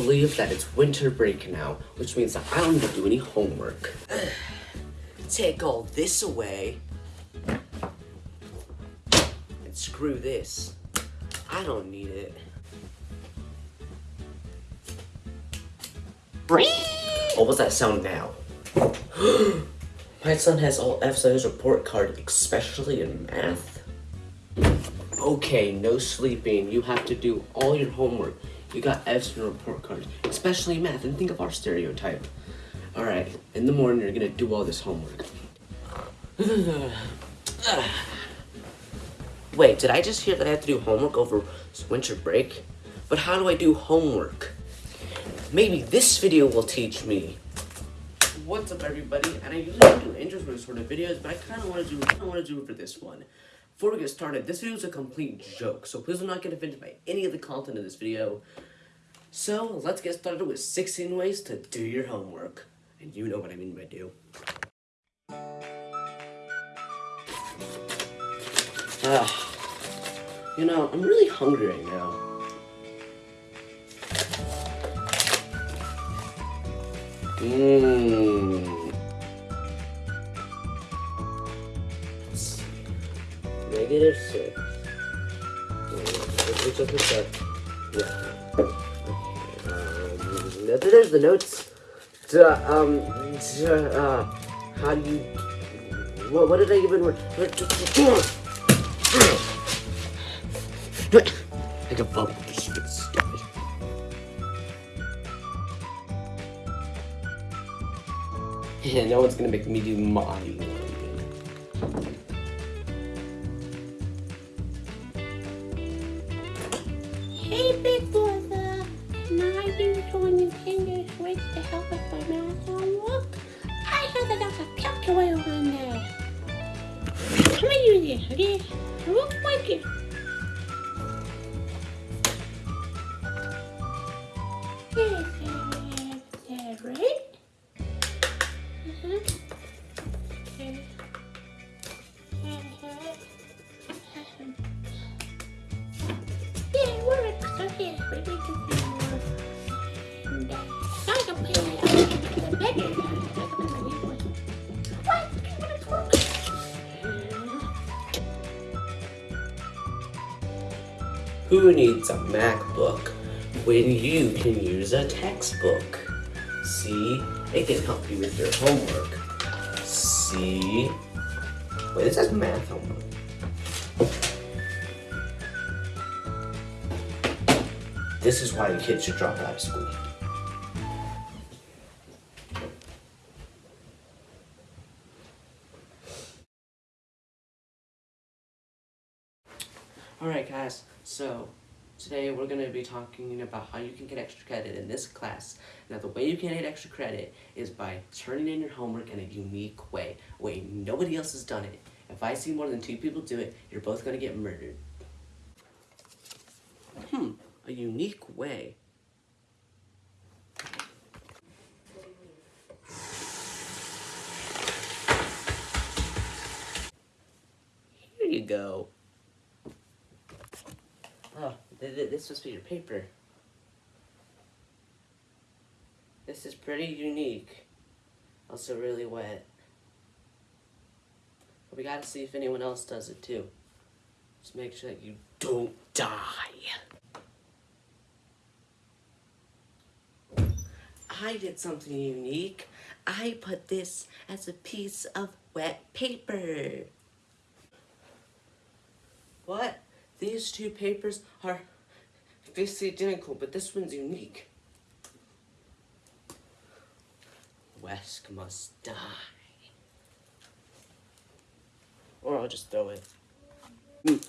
believe that it's winter break now, which means that I don't need to do any homework. Take all this away. And screw this. I don't need it. What was that sound now? My son has all F's on his report card, especially in math. Okay, no sleeping. You have to do all your homework. You got F's your report cards, especially math. And think of our stereotype. Alright, in the morning you're gonna do all this homework. Wait, did I just hear that I have to do homework over winter break? But how do I do homework? Maybe this video will teach me. What's up, everybody? And I usually don't do intros for sort of videos, but I kind of want to do. I want to do it for this one. Before we get started, this video is a complete joke, so please do not get offended by any of the content of this video. So let's get started with 16 ways to do your homework, and you know what I mean by do. Ah, you know, I'm really hungry right now. Mmm. Negative six. Yeah. There's the notes. Um, uh, how do you, what, what did I even, like a bubble, get stupid. Yeah, no one's gonna make me do my Who needs a MacBook when you can use a textbook? See, it can help you with your homework. See? Wait, this says math homework. This is why kids should drop out of school. Alright guys, so today we're going to be talking about how you can get extra credit in this class. Now the way you can get extra credit is by turning in your homework in a unique way, a way nobody else has done it. If I see more than two people do it, you're both going to get murdered. Hmm, a unique way. Here you go. Oh, th th this must be your paper. This is pretty unique. Also really wet. But we gotta see if anyone else does it too. Just make sure that you don't die. I did something unique. I put this as a piece of wet paper. What? These two papers are basically identical, but this one's unique. Wesk must die. Or I'll just throw it. Mm.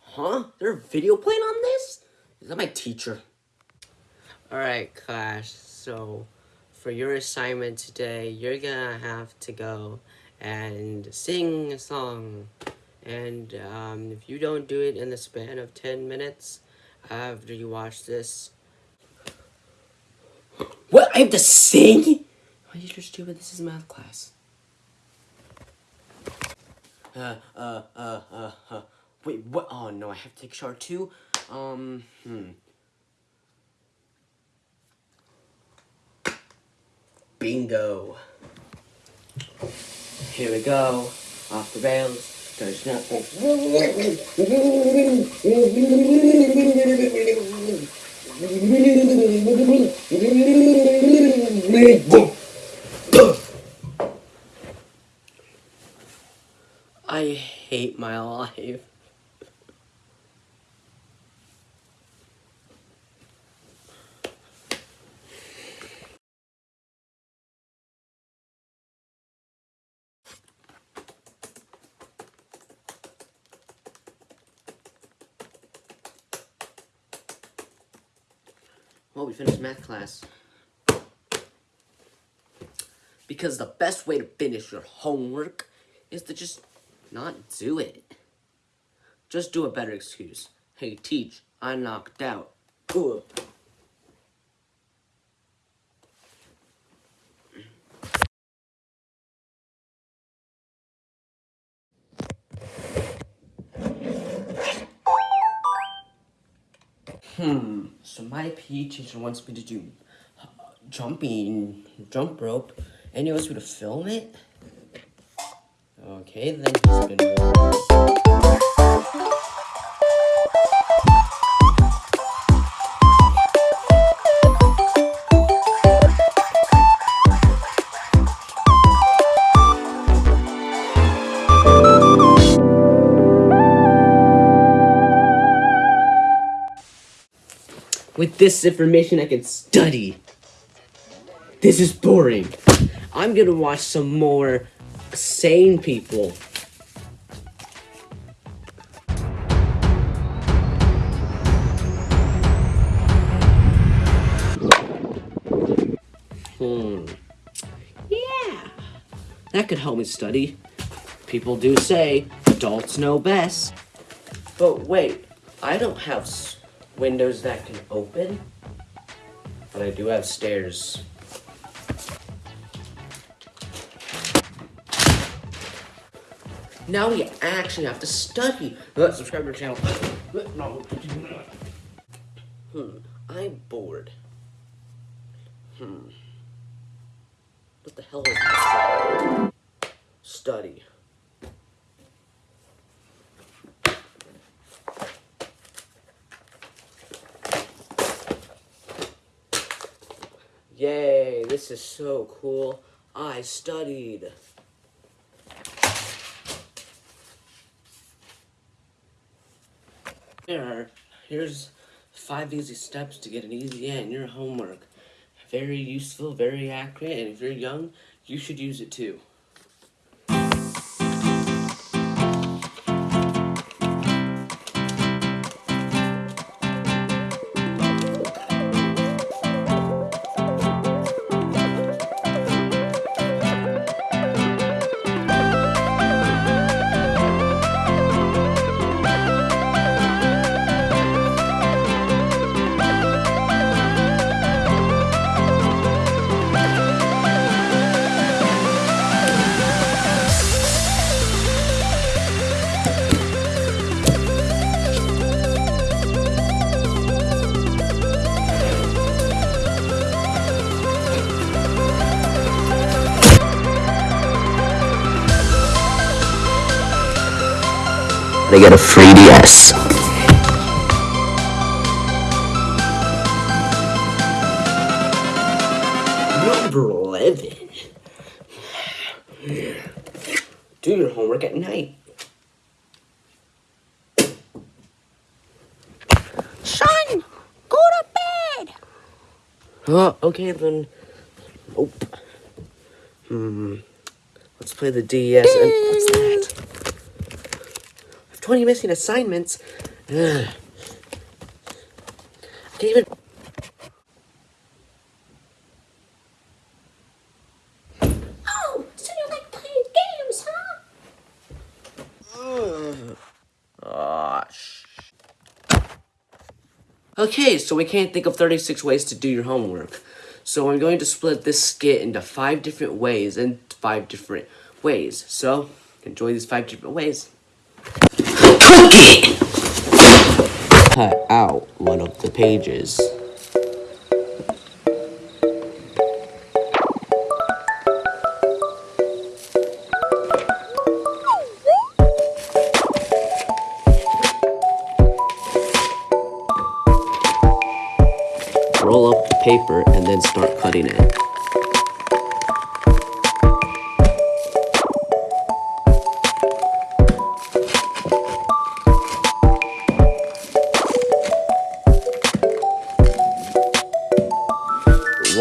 Huh? There's a video playing on this? Is that my teacher? Alright, class. So, for your assignment today, you're gonna have to go and sing a song. And um, if you don't do it in the span of 10 minutes after you watch this... What? I have to sing? Why are you stupid? This is math class. Uh, uh, uh, uh, uh. Wait, what? Oh, no, I have to take shower too? Um, hmm. Bingo. Here we go. Off the rails. There's nothing. I hate my life. Well, we finished math class. Because the best way to finish your homework is to just not do it. Just do a better excuse. Hey, teach, I knocked out. Ugh. PE teacher wants me to do uh, jumping, jump rope, and he wants me to film it? Okay, then he's gonna... this information, I can study. This is boring. I'm gonna watch some more sane people. Hmm. Yeah. That could help me study. People do say adults know best. But wait, I don't have windows that can open. But I do have stairs. Now we actually have to study. Let's subscribe to our channel. No. Hmm. I'm bored. Hmm. What the hell is this? Study. Yay, this is so cool. I studied. Here here's five easy steps to get an easy A in your homework. Very useful, very accurate, and if you're young, you should use it too. They get a free DS. Number 11. Do your homework at night. Son, go to bed. Oh, okay then. Nope. Hmm. Let's play the DS. And what's that? I have 20 missing assignments. Ugh. I can't even. Oh, so you like playing games, huh? Ah, Okay, so we can't think of 36 ways to do your homework. So I'm going to split this skit into five different ways and five different ways. So, enjoy these five different ways. Cook it! Cut out one of the pages. Roll up the paper and then start cutting it.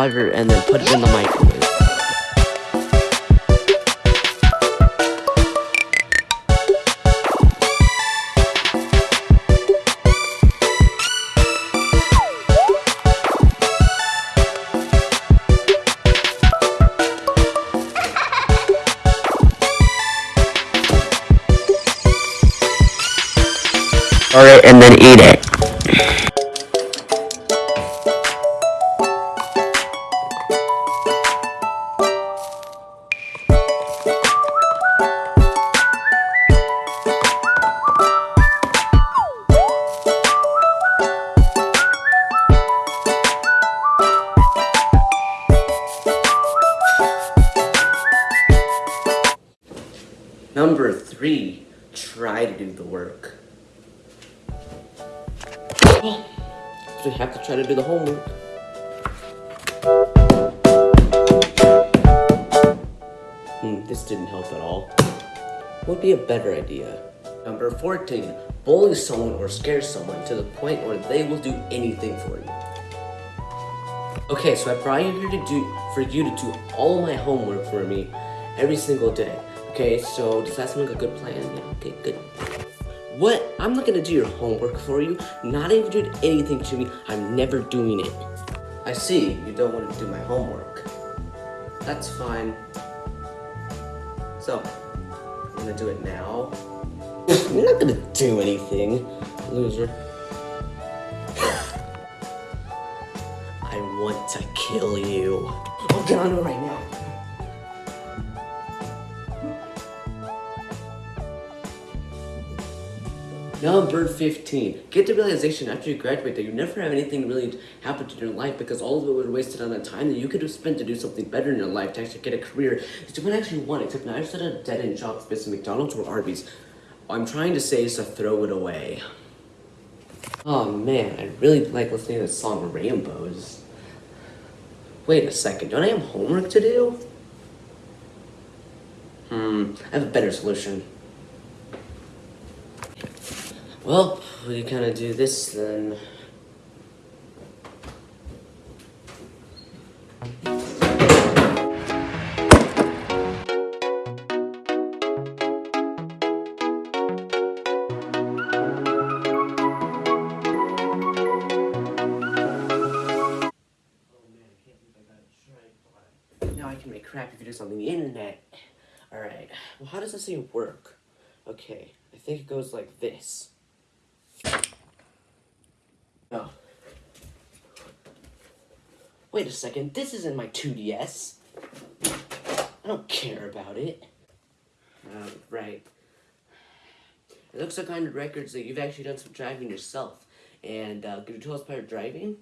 Water and then put it in the microwave. Alright, and then eat it. We have to try to do the homework. Hmm, this didn't help at all. What would be a better idea. Number 14, bully someone or scare someone to the point where they will do anything for you. Okay, so I brought you here to do for you to do all my homework for me every single day. Okay, so does that sound like a good plan? Yeah, okay, good. What? I'm not gonna do your homework for you. Not even doing anything to me. I'm never doing it. I see, you don't want to do my homework. That's fine. So, I'm gonna do it now. You're not gonna do anything, loser. I want to kill you. I'll get on it right now. Number 15. Get the realization after you graduate that you never have anything really happen to your life because all of it was wasted on the time that you could have spent to do something better in your life to actually get a career that you might actually want, except now you're at a dead-end job based in McDonald's or Arby's. All I'm trying to say is to throw it away. Oh man, I really like listening to the song Rainbows. Wait a second, don't I have homework to do? Hmm, I have a better solution. Well, we kind of do this then. Now I can make crappy videos on the internet. Alright, well how does this thing work? Okay, I think it goes like this. Oh. Wait a second, this isn't my 2DS. I don't care about it. Uh, right. It looks like on your records that you've actually done some driving yourself. And uh, could you tell us about driving?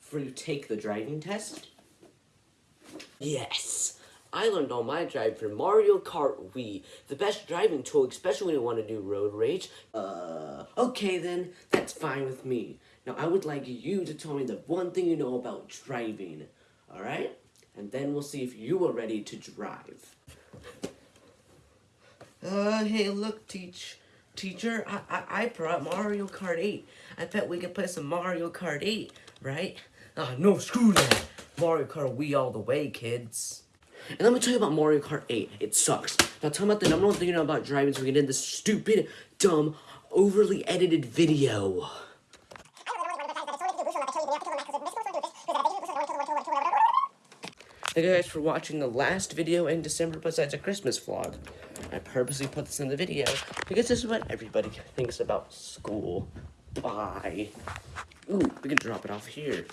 Before you take the driving test? Yes! I learned all my driving from Mario Kart Wii, the best driving tool, especially when you want to do road rage. Uh, okay then, that's fine with me. Now I would like you to tell me the one thing you know about driving, alright? And then we'll see if you are ready to drive. Uh, hey look, teach, teacher, I, I, I brought Mario Kart 8. I bet we could play some Mario Kart 8, right? Ah, no, screw that. Mario Kart Wii all the way, kids. And let me tell you about Mario Kart 8. It sucks. Now tell me about the number one thing you know about driving so we can end this stupid, dumb, overly edited video. Thank you guys for watching the last video in December besides a Christmas vlog. I purposely put this in the video because this is what everybody thinks about school. Bye. Ooh, we can drop it off here.